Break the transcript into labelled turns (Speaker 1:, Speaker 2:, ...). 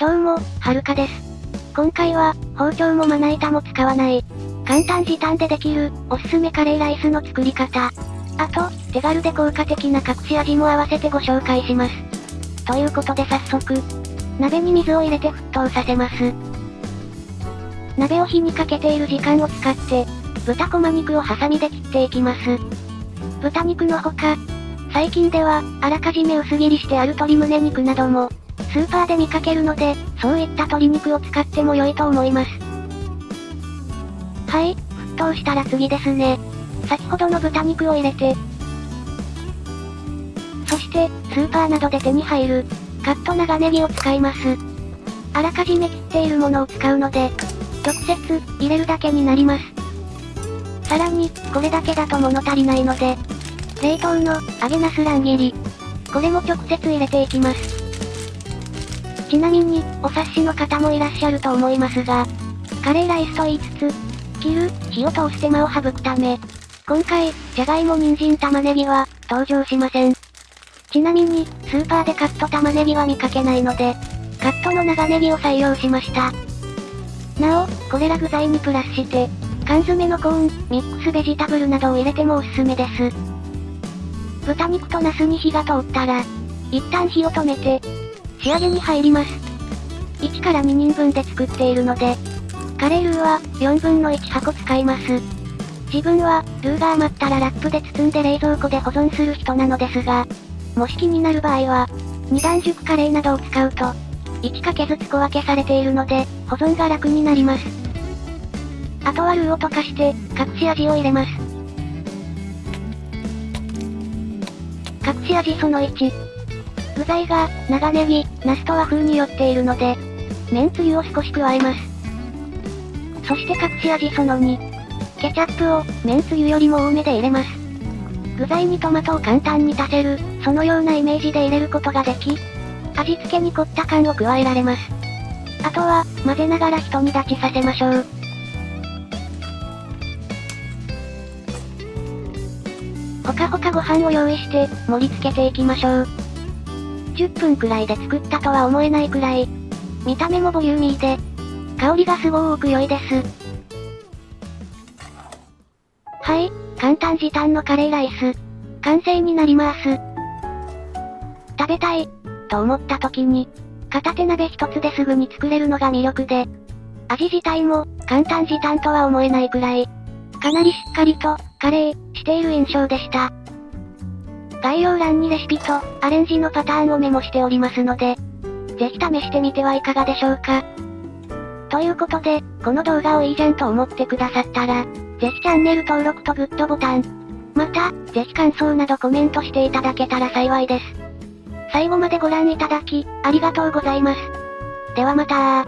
Speaker 1: どうも、はるかです。今回は、包丁もまな板も使わない、簡単時短でできる、おすすめカレーライスの作り方。あと、手軽で効果的な隠し味も合わせてご紹介します。ということで早速、鍋に水を入れて沸騰させます。鍋を火にかけている時間を使って、豚こま肉をハサミで切っていきます。豚肉のほか、最近では、あらかじめ薄切りしてある鶏胸肉なども、スーパーで見かけるので、そういった鶏肉を使っても良いと思います。はい、沸騰したら次ですね。先ほどの豚肉を入れて、そして、スーパーなどで手に入る、カット長ネギを使います。あらかじめ切っているものを使うので、直接、入れるだけになります。さらに、これだけだと物足りないので、冷凍の、揚げナス乱切り。これも直接入れていきます。ちなみに、お察しの方もいらっしゃると思いますが、カレーライスと言いつつ、切る、火を通す手間を省くため、今回、じゃがいも人参玉ねぎは、登場しません。ちなみに、スーパーでカット玉ねぎは見かけないので、カットの長ネギを採用しました。なお、これら具材にプラスして、缶詰のコーン、ミックスベジタブルなどを入れてもおすすめです。豚肉とナスに火が通ったら、一旦火を止めて、仕上げに入ります。1から2人分で作っているので、カレールーは、4分の1箱使います。自分は、ルーが余ったらラップで包んで冷蔵庫で保存する人なのですが、もし気になる場合は、二段熟カレーなどを使うと、1かけずつ小分けされているので、保存が楽になります。あとはルーを溶かして、隠し味を入れます。隠し味その1、具材が、長ネギ、ナスと和風によっているので、麺つゆを少し加えます。そして隠し味その2。ケチャップを、麺つゆよりも多めで入れます。具材にトマトを簡単に足せる、そのようなイメージで入れることができ、味付けに凝った感を加えられます。あとは、混ぜながら一煮立ちさせましょう。ほかほかご飯を用意して、盛り付けていきましょう。10分くらいで作ったとは思えないくらい。見た目もボリューミーで、香りがすごく良いです。はい、簡単時短のカレーライス。完成になります。食べたい、と思った時に、片手鍋一つですぐに作れるのが魅力で、味自体も、簡単時短とは思えないくらい、かなりしっかりと、カレー、している印象でした。概要欄にレシピと、アレンジのパターンをメモしておりますので、ぜひ試してみてはいかがでしょうか。ということで、この動画をいいじゃんと思ってくださったら、ぜひチャンネル登録とグッドボタン。また、ぜひ感想などコメントしていただけたら幸いです。最後までご覧いただき、ありがとうございます。ではまた